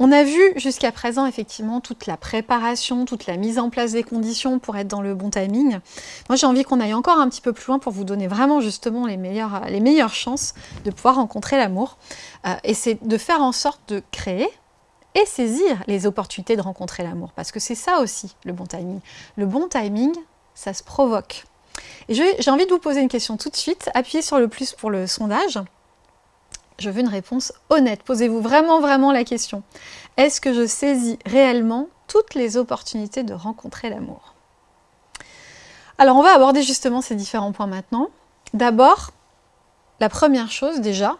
on a vu jusqu'à présent effectivement toute la préparation, toute la mise en place des conditions pour être dans le bon timing. Moi j'ai envie qu'on aille encore un petit peu plus loin pour vous donner vraiment justement les meilleures, meilleures chances de pouvoir rencontrer l'amour. Euh, et c'est de faire en sorte de créer et saisir les opportunités de rencontrer l'amour. Parce que c'est ça aussi le bon timing. Le bon timing, ça se provoque. Et j'ai envie de vous poser une question tout de suite. Appuyez sur le plus pour le sondage. Je veux une réponse honnête. Posez-vous vraiment, vraiment la question. Est-ce que je saisis réellement toutes les opportunités de rencontrer l'amour? Alors, on va aborder justement ces différents points maintenant. D'abord, la première chose déjà,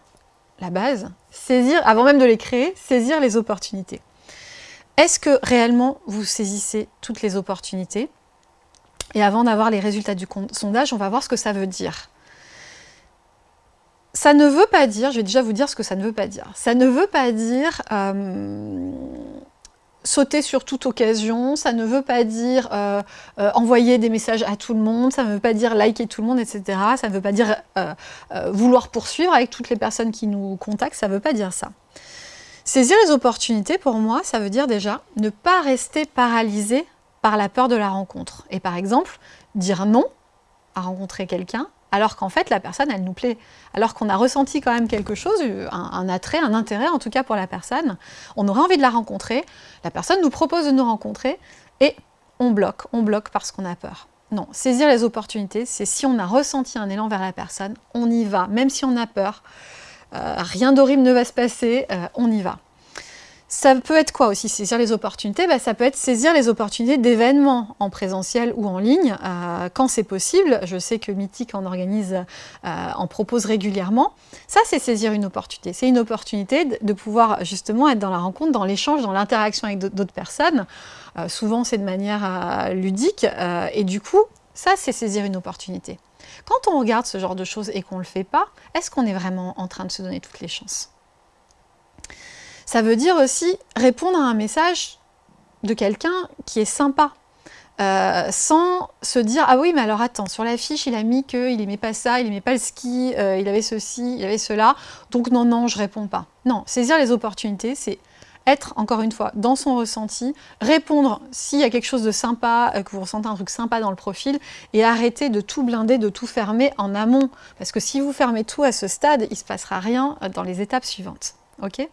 la base, saisir, avant même de les créer, saisir les opportunités. Est-ce que réellement vous saisissez toutes les opportunités? Et avant d'avoir les résultats du sondage, on va voir ce que ça veut dire. Ça ne veut pas dire, je vais déjà vous dire ce que ça ne veut pas dire. Ça ne veut pas dire euh, sauter sur toute occasion, ça ne veut pas dire euh, euh, envoyer des messages à tout le monde, ça ne veut pas dire liker tout le monde, etc. Ça ne veut pas dire vouloir poursuivre avec toutes les personnes qui nous contactent, ça ne veut pas dire ça. Saisir les opportunités, pour moi, ça veut dire déjà ne pas rester paralysé par la peur de la rencontre. Et par exemple, dire non à rencontrer quelqu'un, alors qu'en fait la personne elle nous plaît, alors qu'on a ressenti quand même quelque chose, un, attrait, un intérêt en tout cas pour la personne, on aurait envie de la rencontrer, la personne nous propose de nous rencontrer et on bloque, on bloque parce qu'on a peur. Non, saisir les opportunités, c'est si on a ressenti un élan vers la personne, on y va, même si on a peur, euh, rien d'horrible ne va se passer, euh, on y va. Ça peut être quoi aussi, saisir les opportunités? Bah, Ça peut être saisir les opportunités d'événements en présentiel ou en ligne, euh, quand c'est possible. Je sais que Mythique en organise, euh, en propose régulièrement. Ça, c'est saisir une opportunité. C'est une opportunité de pouvoir justement être dans la rencontre, dans l'échange, dans l'interaction avec d'autres personnes. Euh, souvent, c'est de manière ludique. et du coup, ça, c'est saisir une opportunité. Quand on regarde ce genre de choses et qu'on ne le fait pas, est-ce qu'on est vraiment en train de se donner toutes les chances? Ça veut dire aussi répondre à un message de quelqu'un qui est sympa, euh, sans se dire « Ah oui, mais alors attends, sur la fiche, il a mis qu'il n'aimait pas ça, il n'aimait pas le ski, euh, il avait ceci, il avait cela, donc non, non, je réponds pas. » Non, saisir les opportunités, c'est être, encore une fois, dans son ressenti, répondre s'il y a quelque chose de sympa, euh, que vous ressentez un truc sympa dans le profil, et arrêter de tout blinder, de tout fermer en amont. Parce que si vous fermez tout à ce stade, il ne se passera rien dans les étapes suivantes. ok?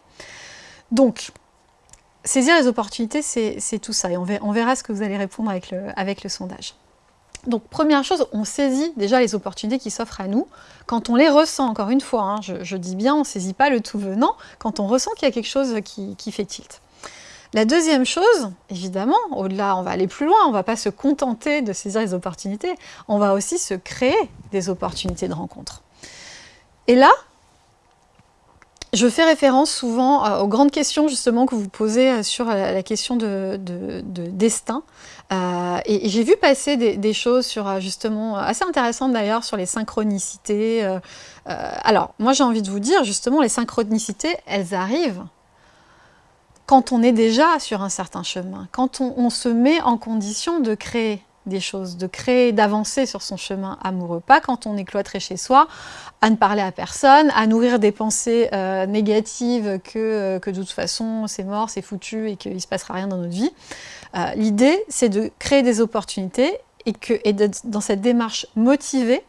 Donc, saisir les opportunités, c'est tout ça. Et on verra, ce que vous allez répondre avec le, sondage. Donc, première chose, on saisit déjà les opportunités qui s'offrent à nous. Quand on les ressent, encore une fois, hein, je, dis bien, on ne saisit pas le tout venant, quand on ressent qu'il y a quelque chose qui, qui fait tilt. La deuxième chose, évidemment, au-delà, on va aller plus loin, on ne va pas se contenter de saisir les opportunités, on va aussi se créer des opportunités de rencontre. Et là, je fais référence souvent euh, aux grandes questions justement que vous posez euh, sur euh, la question de, destin. et, j'ai vu passer des, choses sur justement assez intéressantes d'ailleurs sur les synchronicités. alors moi j'ai envie de vous dire justement les synchronicités elles arrivent quand on est déjà sur un certain chemin, quand on se met en condition de créer des choses, de créer, d'avancer sur son chemin amoureux. Pas quand on est cloîtré chez soi, à ne parler à personne, à nourrir des pensées euh, négatives que, euh, que, de toute façon c'est mort, c'est foutu et qu'il ne se passera rien dans notre vie. Euh, l'idée, c'est de créer des opportunités et, que, dans cette démarche motivée.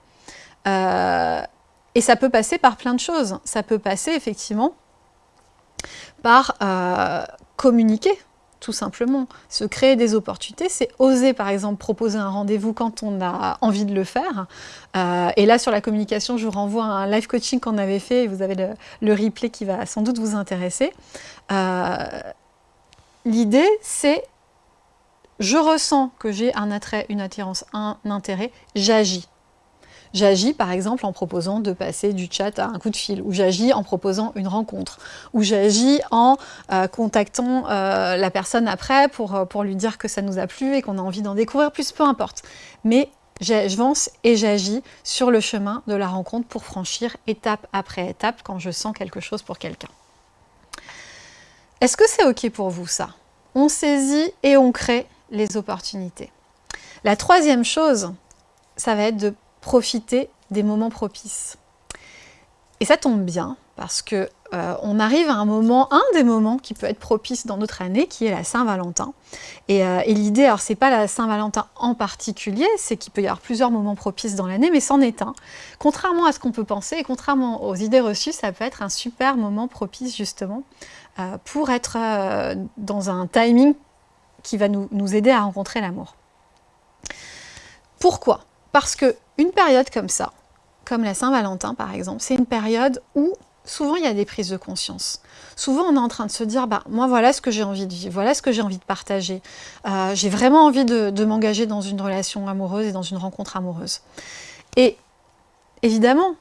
et ça peut passer par plein de choses. Ça peut passer effectivement par communiquer tout simplement. Se créer des opportunités, c'est oser par exemple proposer un rendez-vous quand on a envie de le faire. Euh, et là sur la communication, je vous renvoie à un live coaching qu'on avait fait, et vous avez le, replay qui va sans doute vous intéresser. Euh, l'idée c'est, je ressens que j'ai un attrait, une attirance, un intérêt, j'agis. J'agis par exemple en proposant de passer du chat à un coup de fil, ou j'agis en proposant une rencontre, ou j'agis en euh, contactant euh, la personne après pour, euh, pour lui dire que ça nous a plu et qu'on a envie d'en découvrir plus, peu importe. Mais j'avance et j'agis sur le chemin de la rencontre pour franchir étape après étape quand je sens quelque chose pour quelqu'un. Est-ce que c'est OK pour vous ça? On saisit et on crée les opportunités. La troisième chose, ça va être de profiter des moments propices. Et ça tombe bien, parce que euh, on arrive à un moment, un des moments qui peut être propice dans notre année, qui est la Saint-Valentin. Et, euh, l'idée, alors c'est pas la Saint-Valentin en particulier, c'est qu'il peut y avoir plusieurs moments propices dans l'année, mais c'en est un. Contrairement à ce qu'on peut penser, et contrairement aux idées reçues, ça peut être un super moment propice justement euh, pour être dans un timing qui va nous aider à rencontrer l'amour. Pourquoi? Parce que une période comme ça, comme la Saint-Valentin par exemple, c'est une période où souvent il y a des prises de conscience. Souvent on est en train de se dire, bah, moi voilà ce que j'ai envie de vivre, voilà ce que j'ai envie de partager. Euh, j'ai vraiment envie de, m'engager dans une relation amoureuse et dans une rencontre amoureuse. Et évidemment,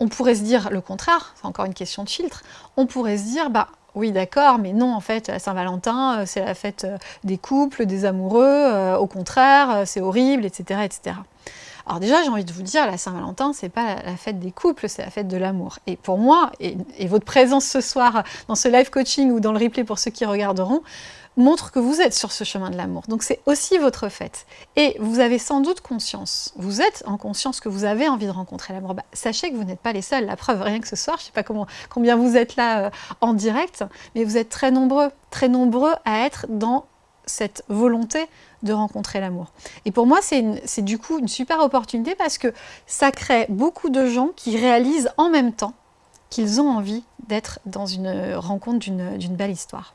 on pourrait se dire le contraire, c'est encore une question de filtre, on pourrait se dire, bah oui d'accord, mais non en fait la Saint-Valentin euh, c'est la fête euh, des couples, des amoureux, au contraire c'est horrible, etc. etc. Alors déjà, j'ai envie de vous dire, la Saint-Valentin, c'est pas la, fête des couples, c'est la fête de l'amour. Et pour moi, et, votre présence ce soir dans ce live coaching ou dans le replay pour ceux qui regarderont, montre que vous êtes sur ce chemin de l'amour. Donc c'est aussi votre fête. Et vous avez sans doute conscience, vous êtes en conscience que vous avez envie de rencontrer l'amour. Bah, sachez que vous n'êtes pas les seuls. La preuve, rien que ce soir, je ne sais pas comment, combien vous êtes là euh, en direct, mais vous êtes très nombreux, très nombreux à être dans cette volonté de rencontrer l'amour. Et pour moi, c'est du coup une super opportunité parce que ça crée beaucoup de gens qui réalisent en même temps qu'ils ont envie d'être dans une rencontre d'une belle histoire.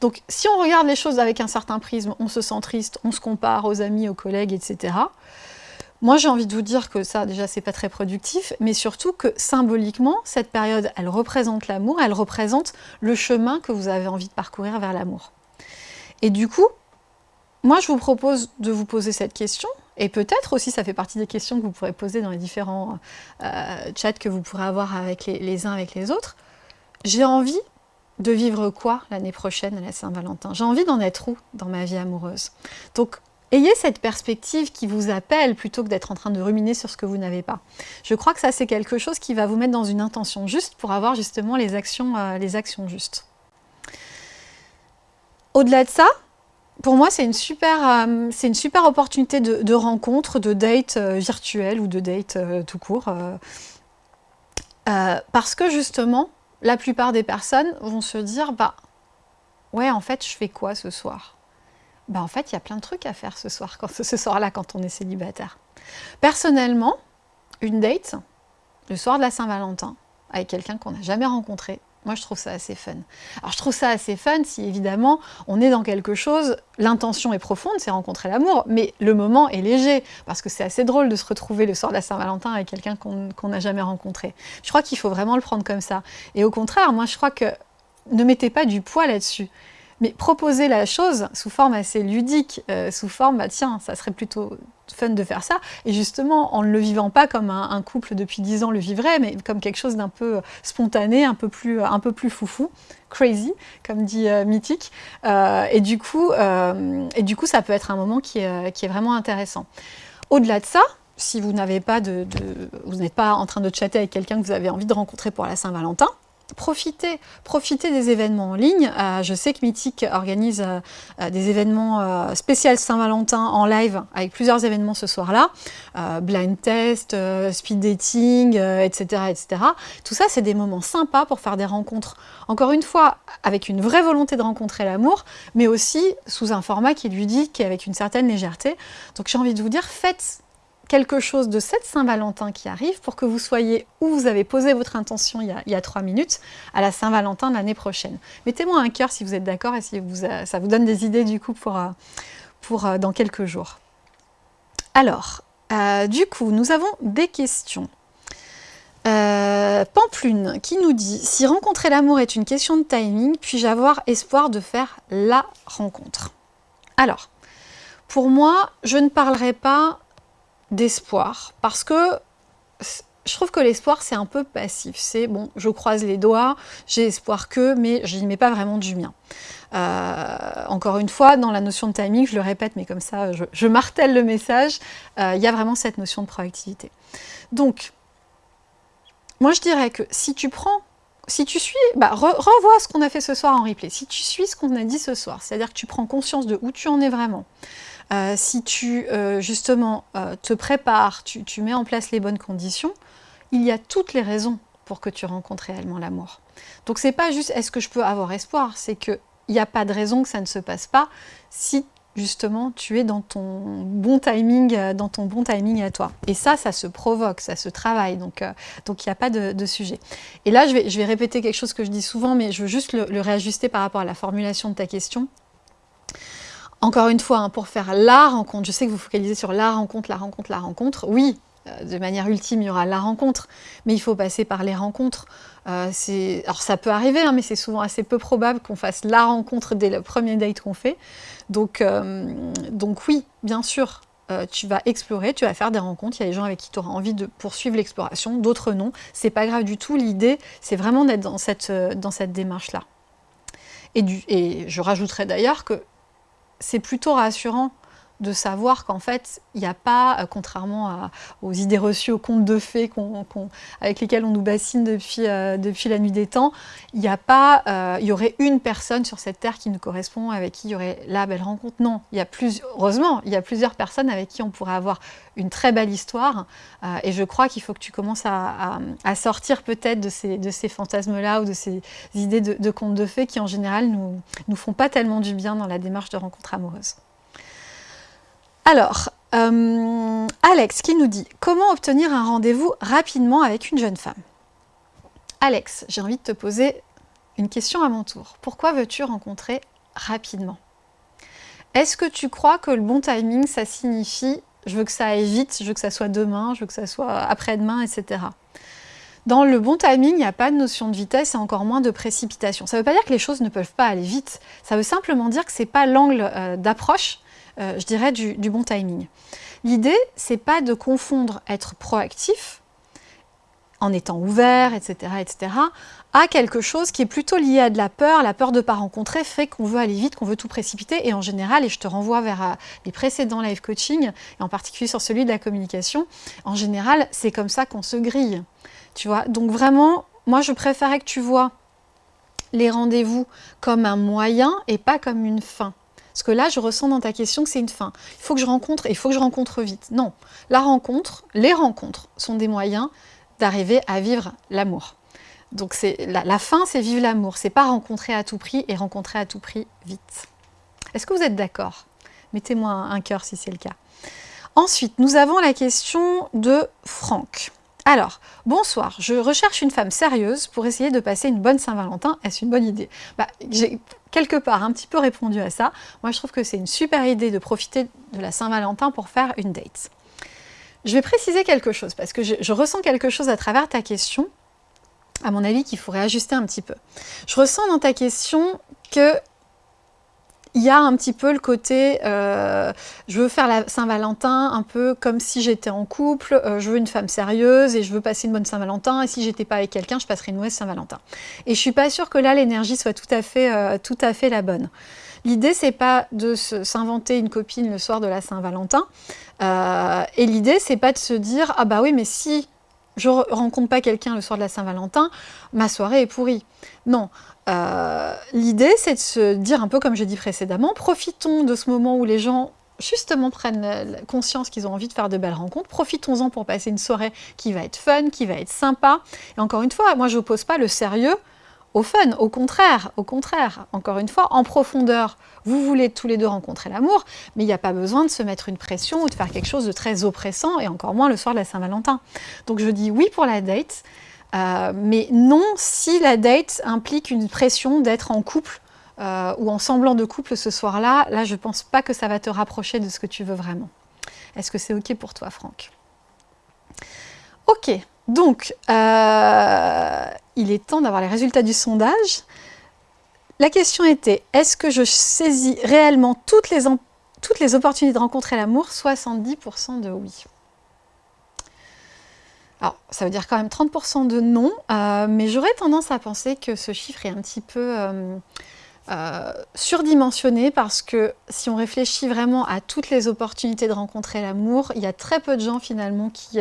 Donc, si on regarde les choses avec un certain prisme, on se sent triste, on se compare aux amis, aux collègues, etc. Moi, j'ai envie de vous dire que ça, déjà, c'est pas très productif, mais surtout que symboliquement, cette période, elle représente l'amour, elle représente le chemin que vous avez envie de parcourir vers l'amour. Et du coup, moi, je vous propose de vous poser cette question, et peut-être aussi, ça fait partie des questions que vous pourrez poser dans les différents euh, chats que vous pourrez avoir avec les, uns avec les autres. J'ai envie de vivre quoi l'année prochaine à la Saint-Valentin? J'ai envie d'en être où dans ma vie amoureuse? Donc, ayez cette perspective qui vous appelle plutôt que d'être en train de ruminer sur ce que vous n'avez pas. Je crois que ça, c'est quelque chose qui va vous mettre dans une intention juste pour avoir justement les actions, euh, les actions justes. Au-delà de ça, pour moi, c'est une, super, euh, une super opportunité de, rencontre, de date euh, virtuelle ou de date euh, tout court. parce que justement, la plupart des personnes vont se dire, bah, ouais, en fait, je fais quoi ce soir? Bah, en fait, il y a plein de trucs à faire ce soir, quand, ce soir-là, quand on est célibataire. Personnellement, une date, le soir de la Saint-Valentin, avec quelqu'un qu'on n'a jamais rencontré, moi, je trouve ça assez fun. Alors, je trouve ça assez fun si, évidemment, on est dans quelque chose, l'intention est profonde, c'est rencontrer l'amour, mais le moment est léger, parce que c'est assez drôle de se retrouver le soir de la Saint-Valentin avec quelqu'un qu'on n'a jamais rencontré. Je crois qu'il faut vraiment le prendre comme ça. Et au contraire, moi, je crois que ne mettez pas du poids là-dessus. Mais proposez la chose sous forme assez ludique, euh, sous forme, bah tiens, ça serait plutôt fun de faire ça, et justement en ne le vivant pas comme un, couple depuis 10 ans le vivrait, mais comme quelque chose d'un peu spontané, un peu plus, un peu plus foufou, crazy, comme dit euh, Mythique, euh, et, du coup, et du coup ça peut être un moment qui est, qui est vraiment intéressant. Au-delà de ça, si vous n'avez pas de, de vous n'êtes pas en train de chatter avec quelqu'un que vous avez envie de rencontrer pour la Saint-Valentin, profitez, des événements en ligne. Euh, je sais que Mythique organise euh, euh, des événements spéciaux Saint-Valentin en live avec plusieurs événements ce soir-là. blind test, speed dating, etc., etc. Tout ça, c'est des moments sympas pour faire des rencontres. Encore une fois, avec une vraie volonté de rencontrer l'amour, mais aussi sous un format qui lui dit qu'avec une certaine légèreté. Donc j'ai envie de vous dire, faites quelque chose de cette Saint-Valentin qui arrive pour que vous soyez où vous avez posé votre intention il y a, trois minutes à la Saint-Valentin l'année prochaine. Mettez-moi un cœur si vous êtes d'accord et si euh, ça vous donne des idées du coup pour, euh, pour euh, dans quelques jours. Alors, du coup, nous avons des questions. Pamplune qui nous dit « Si rencontrer l'amour est une question de timing, puis-je avoir espoir de faire la rencontre ?» Alors, pour moi, je ne parlerai pas d'espoir parce que je trouve que l'espoir c'est un peu passif, c'est bon je croise les doigts, j'ai espoir que, mais je n'y mets pas vraiment du mien. Euh, encore une fois, dans la notion de timing, je le répète, mais comme ça je, martèle le message, euh, il y a vraiment cette notion de proactivité. Donc, moi je dirais que si tu prends, si tu suis, bah, renvoie ce qu'on a fait ce soir en replay, si tu suis ce qu'on a dit ce soir, c'est-à-dire que tu prends conscience de où tu en es vraiment, euh, si tu euh, justement euh, te prépares, tu, mets en place les bonnes conditions, il y a toutes les raisons pour que tu rencontres réellement l'amour. Donc c'est pas juste est-ce que je peux avoir espoir, c'est qu'il n'y a pas de raison que ça ne se passe pas si justement tu es dans ton bon timing, dans ton bon timing à toi. Et ça, ça se provoque, ça se travaille, donc donc il n'y a pas de, sujet. Et là, je vais, je vais répéter quelque chose que je dis souvent, mais je veux juste le, réajuster par rapport à la formulation de ta question. Encore une fois, hein, pour faire la rencontre, je sais que vous focalisez sur la rencontre, la rencontre, la rencontre. Oui, euh, de manière ultime, il y aura la rencontre, mais il faut passer par les rencontres. alors ça peut arriver, hein, mais c'est souvent assez peu probable qu'on fasse la rencontre dès le premier date qu'on fait. Donc, euh, donc oui, bien sûr, euh, tu vas explorer, tu vas faire des rencontres, il y a des gens avec qui tu auras envie de poursuivre l'exploration, d'autres non. C'est pas grave du tout, l'idée, c'est vraiment d'être dans cette, euh, dans cette démarche-là. Et je rajouterais d'ailleurs que c'est plutôt rassurant de savoir qu'en fait, il n'y a pas, euh, contrairement aux idées reçues, aux contes de fées avec lesquels on nous bassine depuis, euh, depuis la nuit des temps, il n'y a pas, euh, y aurait une personne sur cette terre qui nous correspond, avec qui il y aurait la belle rencontre. Non, il y a plus, heureusement, il y a plusieurs personnes avec qui on pourrait avoir une très belle histoire. et je crois qu'il faut que tu commences à, sortir peut-être de ces, fantasmes-là ou de ces idées de, de contes de fées qui, en général, nous, nous font pas tellement du bien dans la démarche de rencontre amoureuse. Alors, euh, Alex qui nous dit « Comment obtenir un rendez-vous rapidement avec une jeune femme ?» Alex, j'ai envie de te poser une question à mon tour. Pourquoi veux-tu rencontrer rapidement? Est-ce que tu crois que le bon timing, ça signifie « je veux que ça aille vite, je veux que ça soit demain, je veux que ça soit après-demain, etc. » Dans le bon timing, il n'y a pas de notion de vitesse et encore moins de précipitation. Ça ne veut pas dire que les choses ne peuvent pas aller vite. Ça veut simplement dire que ce n'est pas l'angle euh, d'approche je dirais, du, bon timing. L'idée, c'est pas de confondre être proactif, en étant ouvert, etc., etc., à quelque chose qui est plutôt lié à de la peur. La peur de ne pas rencontrer fait qu'on veut aller vite, qu'on veut tout précipiter. Et en général, et je te renvoie vers euh, les précédents live coaching, et en particulier sur celui de la communication, en général, c'est comme ça qu'on se grille. Tu vois? Donc vraiment, moi, je préférais que tu vois les rendez-vous comme un moyen et pas comme une fin. Parce que là, je ressens dans ta question que c'est une fin. Il faut que je rencontre et il faut que je rencontre vite. Non, la rencontre, les rencontres sont des moyens d'arriver à vivre l'amour. Donc la, la fin, c'est vivre l'amour. C'est pas rencontrer à tout prix et rencontrer à tout prix vite. Est-ce que vous êtes d'accord? Mettez-moi un cœur si c'est le cas. Ensuite, nous avons la question de Franck. Alors, bonsoir, je recherche une femme sérieuse pour essayer de passer une bonne Saint-Valentin. Est-ce une bonne idée? Bah, quelque part un petit peu répondu à ça. Moi, je trouve que c'est une super idée de profiter de la Saint-Valentin pour faire une date. Je vais préciser quelque chose, parce que je, ressens quelque chose à travers ta question, à mon avis, qu'il faudrait ajuster un petit peu. Je ressens dans ta question que il y a un petit peu le côté, euh, je veux faire la Saint-Valentin un peu comme si j'étais en couple, euh, je veux une femme sérieuse et je veux passer une bonne Saint-Valentin et si j'étais pas avec quelqu'un, je passerais une mauvaise Saint-Valentin. Et je suis pas sûre que là, l'énergie soit tout à fait, euh, tout à fait la bonne. L'idée, c'est pas de s'inventer une copine le soir de la Saint-Valentin. et l'idée, c'est pas de se dire, ah bah oui, mais si je rencontre pas quelqu'un le soir de la Saint-Valentin, ma soirée est pourrie. Non, euh, l'idée, c'est de se dire un peu comme j'ai dit précédemment, profitons de ce moment où les gens justement prennent conscience qu'ils ont envie de faire de belles rencontres, profitons-en pour passer une soirée qui va être fun, qui va être sympa. Et encore une fois, moi je n'oppose pas le sérieux au fun, au contraire, au contraire, encore une fois, en profondeur, vous voulez tous les deux rencontrer l'amour, mais il n'y a pas besoin de se mettre une pression ou de faire quelque chose de très oppressant, et encore moins le soir de la Saint-Valentin. Donc je dis oui pour la date, euh, mais non si la date implique une pression d'être en couple euh, ou en semblant de couple ce soir-là, là je pense pas que ça va te rapprocher de ce que tu veux vraiment. Est-ce que c'est ok pour toi Franck? Ok, donc euh, il est temps d'avoir les résultats du sondage. La question était, est-ce que je saisis réellement toutes les, opportunités de rencontrer l'amour? 70% de oui. Alors, ça veut dire quand même 30% de non, euh, mais j'aurais tendance à penser que ce chiffre est un petit peu euh, euh, surdimensionné parce que si on réfléchit vraiment à toutes les opportunités de rencontrer l'amour, il y a très peu de gens finalement qui,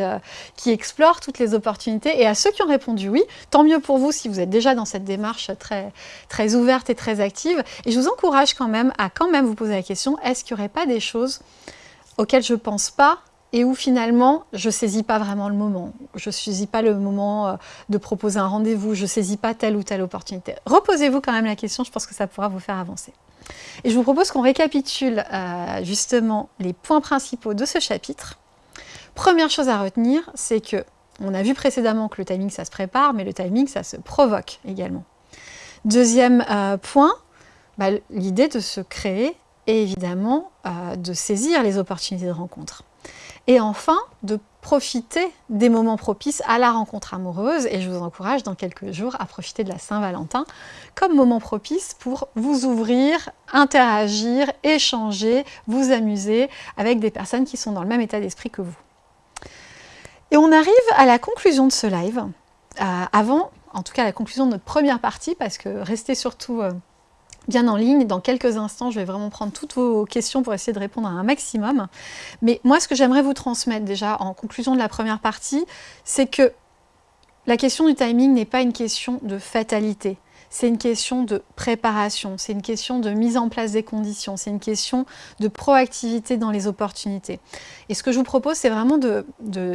qui explorent toutes les opportunités. Et à ceux qui ont répondu oui, tant mieux pour vous si vous êtes déjà dans cette démarche très, très ouverte et très active. Et je vous encourage quand même à quand même vous poser la question, est-ce qu'il n'y aurait pas des choses auxquelles je ne pense pas et où finalement, je saisis pas vraiment le moment. Je saisis pas le moment euh, de proposer un rendez-vous, je saisis pas telle ou telle opportunité. Reposez-vous quand même la question, je pense que ça pourra vous faire avancer. Et je vous propose qu'on récapitule euh, justement les points principaux de ce chapitre. Première chose à retenir, c'est que on a vu précédemment que le timing, ça se prépare, mais le timing, ça se provoque également. Deuxième euh, point, bah, l'idée de se créer et évidemment de saisir les opportunités de rencontre. Et enfin, de profiter des moments propices à la rencontre amoureuse. Et je vous encourage dans quelques jours à profiter de la Saint-Valentin comme moment propice pour vous ouvrir, interagir, échanger, vous amuser avec des personnes qui sont dans le même état d'esprit que vous. Et on arrive à la conclusion de ce live. Euh, avant, en tout cas, la conclusion de notre première partie, parce que restez surtout... Euh, bien en ligne. Dans quelques instants, je vais vraiment prendre toutes vos questions pour essayer de répondre à un maximum. Mais moi, ce que j'aimerais vous transmettre déjà en conclusion de la première partie, c'est que la question du timing n'est pas une question de fatalité c'est une question de préparation, c'est une question de mise en place des conditions, c'est une question de proactivité dans les opportunités. Et ce que je vous propose, c'est vraiment de,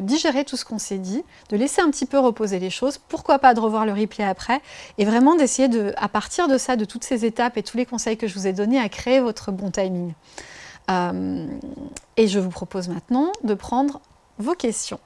digérer tout ce qu'on s'est dit, de laisser un petit peu reposer les choses, pourquoi pas de revoir le replay après, et vraiment d'essayer de, à partir de ça, de toutes ces étapes et tous les conseils que je vous ai donnés, à créer votre bon timing. Euh, et je vous propose maintenant de prendre vos questions.